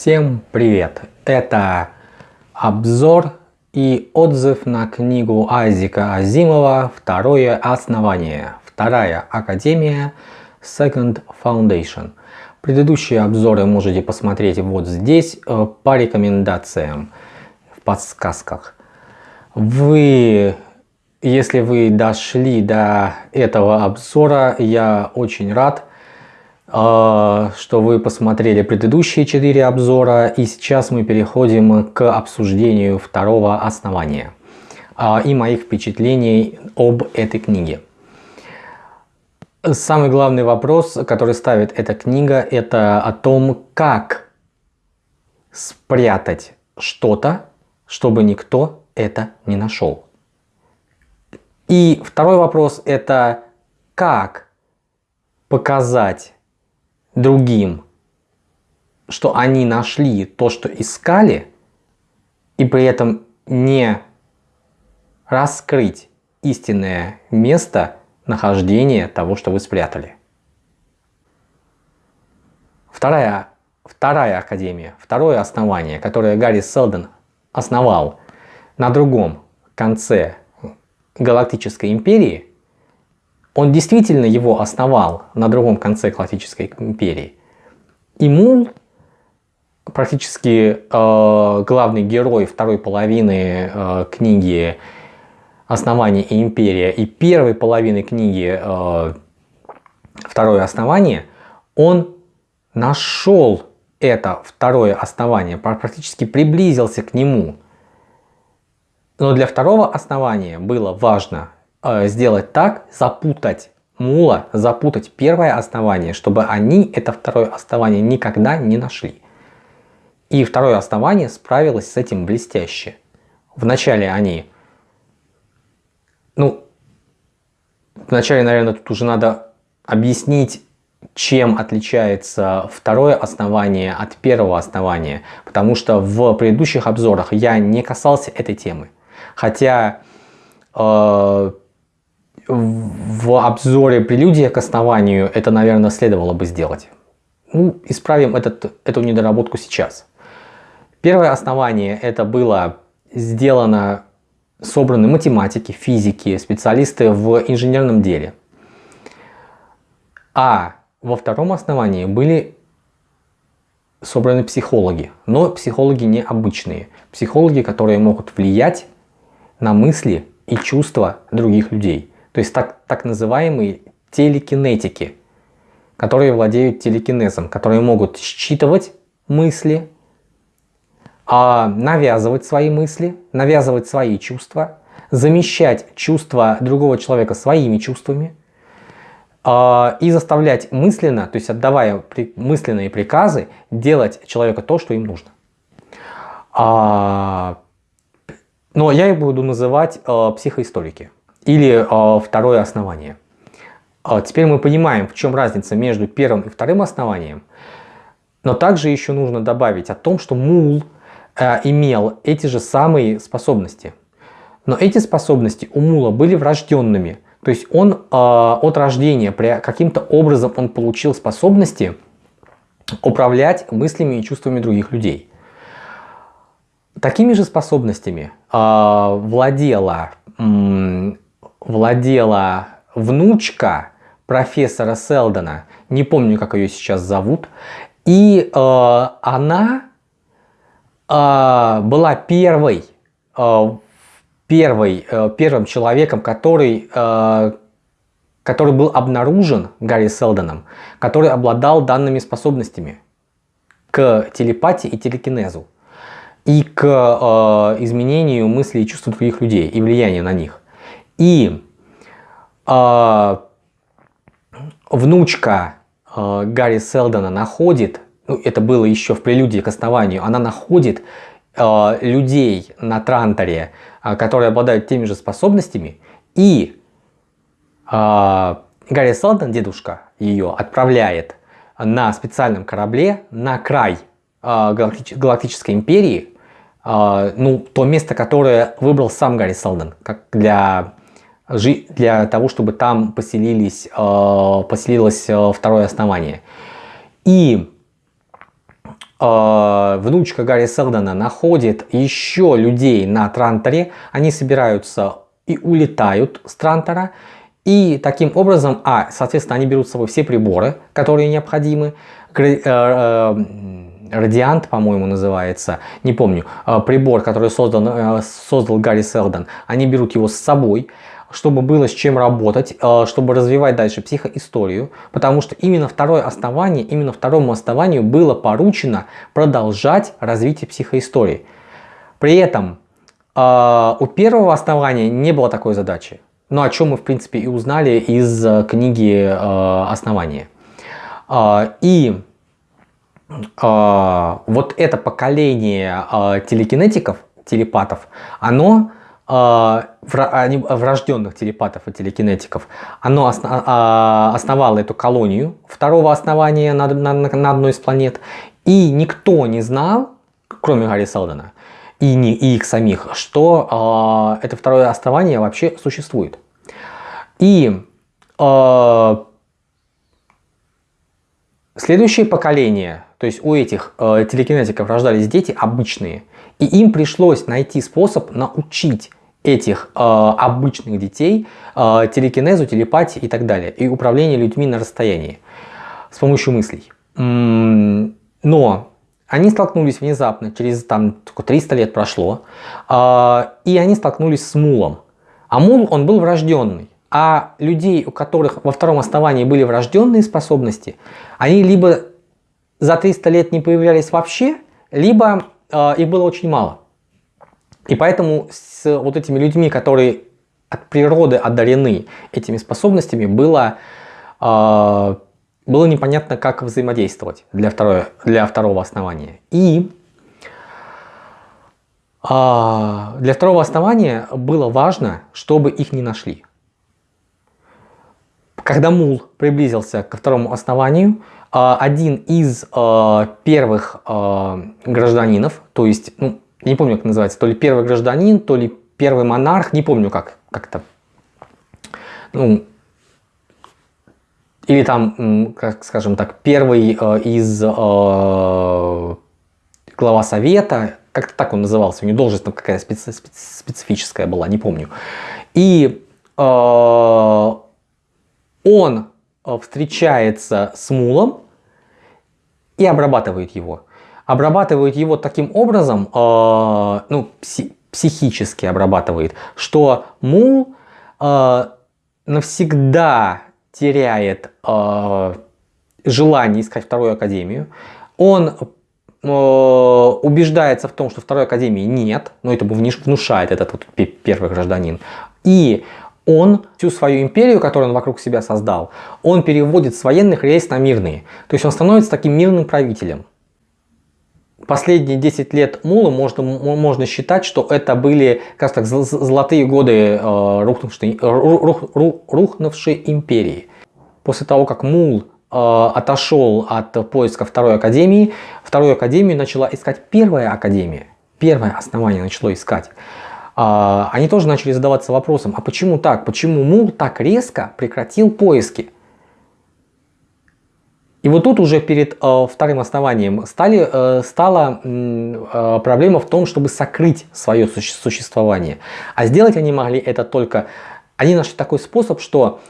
Всем привет! Это обзор и отзыв на книгу Айзека Азимова «Второе основание. Вторая академия. Second Foundation». Предыдущие обзоры можете посмотреть вот здесь э, по рекомендациям в подсказках. Вы, если вы дошли до этого обзора, я очень рад, что вы посмотрели предыдущие четыре обзора и сейчас мы переходим к обсуждению второго основания а, и моих впечатлений об этой книге. Самый главный вопрос, который ставит эта книга, это о том, как спрятать что-то, чтобы никто это не нашел. И второй вопрос это как показать другим, что они нашли то, что искали, и при этом не раскрыть истинное место нахождения того, что вы спрятали. Вторая, вторая академия, второе основание, которое Гарри Селдон основал на другом конце Галактической империи – он действительно его основал на другом конце Галактической империи. И Мул, практически э, главный герой второй половины э, книги «Основание и империя» и первой половины книги э, «Второе основание», он нашел это второе основание, практически приблизился к нему. Но для второго основания было важно Э, сделать так, запутать мула, запутать первое основание, чтобы они это второе основание никогда не нашли. И второе основание справилось с этим блестяще. Вначале они, ну, вначале, наверное, тут уже надо объяснить, чем отличается второе основание от первого основания, потому что в предыдущих обзорах я не касался этой темы. Хотя э, в обзоре прелюдия к основанию это, наверное, следовало бы сделать. Ну, исправим этот, эту недоработку сейчас. Первое основание это было сделано, собраны математики, физики, специалисты в инженерном деле. А во втором основании были собраны психологи, но психологи необычные. Психологи, которые могут влиять на мысли и чувства других людей. То есть так, так называемые телекинетики, которые владеют телекинезом, которые могут считывать мысли, а навязывать свои мысли, навязывать свои чувства, замещать чувства другого человека своими чувствами а, и заставлять мысленно, то есть отдавая мысленные приказы, делать человека то, что им нужно. А, но я их буду называть психоисторики или э, второе основание. Э, теперь мы понимаем, в чем разница между первым и вторым основанием. Но также еще нужно добавить о том, что мул э, имел эти же самые способности. Но эти способности у мула были врожденными. То есть он э, от рождения каким-то образом он получил способности управлять мыслями и чувствами других людей. Такими же способностями э, владела владела внучка профессора Селдона, не помню, как ее сейчас зовут, и э, она э, была первой, э, первой, э, первым человеком, который, э, который был обнаружен Гарри Селдоном, который обладал данными способностями к телепатии и телекинезу и к э, изменению мыслей и чувств других людей и влиянию на них. И э, внучка э, Гарри Селдона находит, ну, это было еще в прелюдии к основанию, она находит э, людей на Транторе, э, которые обладают теми же способностями, и э, Гарри Селдон, дедушка ее, отправляет на специальном корабле на край э, Галактической империи, э, ну, то место, которое выбрал сам Гарри Селдон, как для для того, чтобы там поселились, э, поселилось э, второе основание. И э, внучка Гарри Селдона находит еще людей на Транторе, они собираются и улетают с Трантора, и таким образом, а, соответственно, они берут с собой все приборы, которые необходимы, Радиант, по-моему, называется, не помню, прибор, который создал, создал Гарри Селдон, они берут его с собой, чтобы было с чем работать, чтобы развивать дальше психоисторию, потому что именно второе основание, именно второму основанию было поручено продолжать развитие психоистории. При этом у первого основания не было такой задачи. Ну, о чем мы, в принципе, и узнали из э, книги э, «Основание». Э, и э, вот это поколение э, телекинетиков, телепатов, оно э, врожденных телепатов и телекинетиков, оно основало эту колонию второго основания на, на, на одной из планет, и никто не знал, кроме Гарри Селдона, и, не, и их самих, что э, это второе основание вообще существует. И э, следующее поколение, то есть у этих э, телекинетиков рождались дети обычные, и им пришлось найти способ научить этих э, обычных детей э, телекинезу, телепатии и так далее, и управлению людьми на расстоянии с помощью мыслей. Но они столкнулись внезапно, через там 300 лет прошло, э, и они столкнулись с мулом. А мул, он был врожденный. А людей, у которых во втором основании были врожденные способности, они либо за 300 лет не появлялись вообще, либо э, их было очень мало. И поэтому с вот этими людьми, которые от природы одарены этими способностями, было э, было непонятно, как взаимодействовать для, второе, для второго основания. И а, для второго основания было важно, чтобы их не нашли. Когда мул приблизился ко второму основанию, а, один из а, первых гражданинов, то есть, ну, не помню, как называется, то ли первый гражданин, то ли первый монарх, не помню, как как-то, ну, или там, как скажем так, первый э, из э, глава совета, как-то так он назывался, у него должность там какая-то специ специфическая была, не помню. И э, он встречается с мулом и обрабатывает его. Обрабатывает его таким образом, э, ну, пси психически обрабатывает, что мул э, навсегда теряет э, желание искать вторую академию, он э, убеждается в том, что второй академии нет, но это внушает этот вот первый гражданин, и он всю свою империю, которую он вокруг себя создал, он переводит с военных рейс на мирные. То есть он становится таким мирным правителем последние 10 лет Мула можно, можно считать, что это были, как так, золотые годы э, рухнувшей, рух, рух, рухнувшей империи. После того, как Мул э, отошел от поиска второй академии, вторую академию начала искать первая академия. Первое основание начало искать. Э, они тоже начали задаваться вопросом, а почему так? Почему Мул так резко прекратил поиски? И вот тут уже перед э, вторым основанием стали, э, стала э, проблема в том, чтобы сокрыть свое суще существование. А сделать они могли это только... Они нашли такой способ, что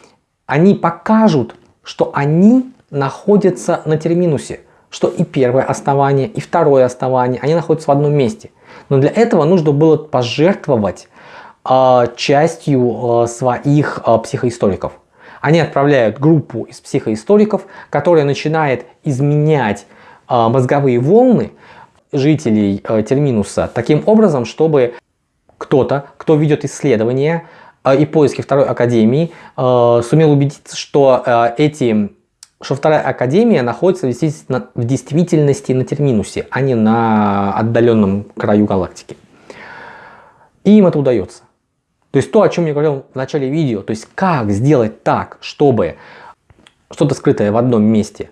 они покажут, что они находятся на терминусе. Что и первое основание, и второе основание, они находятся в одном месте. Но для этого нужно было пожертвовать э, частью э, своих э, психоисториков. Они отправляют группу из психоисториков, которая начинает изменять э, мозговые волны жителей э, Терминуса таким образом, чтобы кто-то, кто ведет исследования э, и поиски второй академии, сумел убедиться, что эти что вторая академия находится в действительности на Терминусе, а не на отдаленном краю галактики. И им это удается. То есть то, о чем я говорил в начале видео, то есть как сделать так, чтобы что-то скрытое в одном месте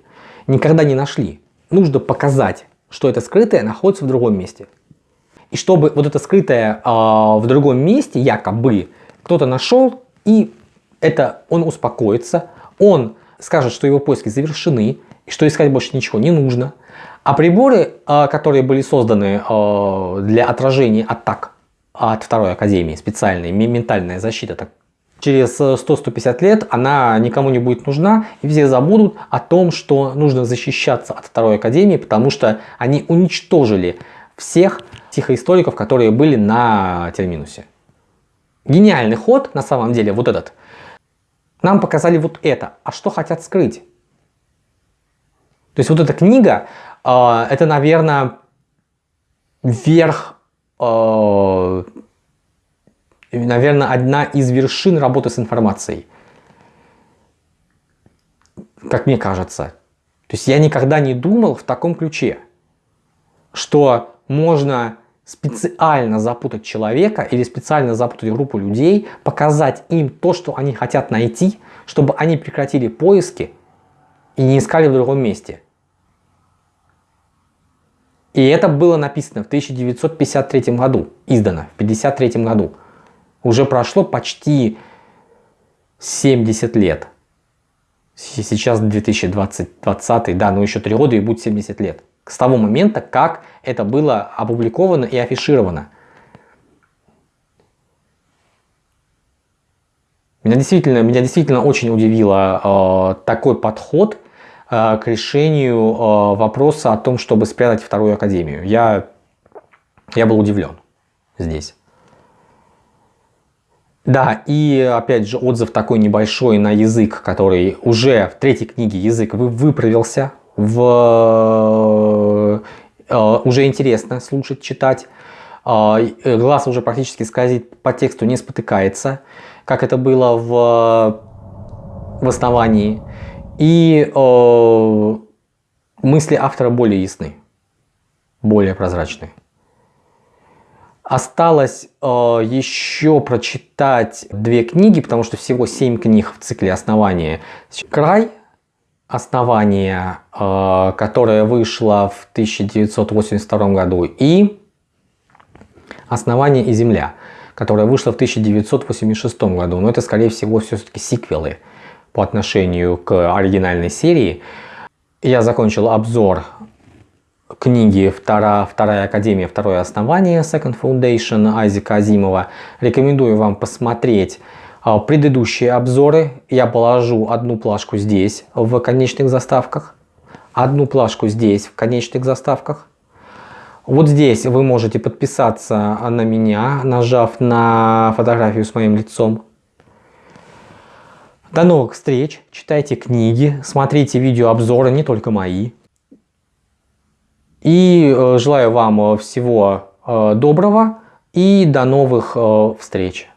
никогда не нашли. Нужно показать, что это скрытое находится в другом месте. И чтобы вот это скрытое э, в другом месте, якобы, кто-то нашел, и это он успокоится, он скажет, что его поиски завершены, и что искать больше ничего не нужно. А приборы, э, которые были созданы э, для отражения атак от второй академии, специальные, ментальная защита, так через 100-150 лет она никому не будет нужна, и все забудут о том, что нужно защищаться от второй академии, потому что они уничтожили всех психоисториков, которые были на терминусе. Гениальный ход, на самом деле, вот этот. Нам показали вот это. А что хотят скрыть? То есть вот эта книга, э, это, наверное, верх э, наверное, одна из вершин работы с информацией. Как мне кажется. То есть я никогда не думал в таком ключе, что можно специально запутать человека или специально запутать группу людей, показать им то, что они хотят найти, чтобы они прекратили поиски и не искали в другом месте. И это было написано в 1953 году, издано в 1953 году. Уже прошло почти 70 лет. Сейчас 2020, 20, да, ну еще 3 года и будет 70 лет. С того момента, как это было опубликовано и афишировано. Меня действительно, меня действительно очень удивило э, такой подход к решению э, вопроса о том, чтобы спрятать вторую академию. Я, я был удивлен здесь. Да, и опять же отзыв такой небольшой на язык, который уже в третьей книге язык выправился, в, э, уже интересно слушать, читать. Э, глаз уже практически скользит по тексту, не спотыкается, как это было в, в основании. И э, мысли автора более ясны, более прозрачны. Осталось э, еще прочитать две книги, потому что всего семь книг в цикле «Основание». «Край», «Основание», э, которое вышло в 1982 году, и «Основание и земля», которая вышла в 1986 году. Но это, скорее всего, все-таки сиквелы по отношению к оригинальной серии. Я закончил обзор книги «Вторая, «Вторая Академия. Второе основание» Second Foundation Айзека Азимова. Рекомендую вам посмотреть а, предыдущие обзоры. Я положу одну плашку здесь в конечных заставках, одну плашку здесь в конечных заставках. Вот здесь вы можете подписаться на меня, нажав на фотографию с моим лицом. До новых встреч, читайте книги, смотрите видеообзоры, не только мои. И э, желаю вам э, всего э, доброго и до новых встреч.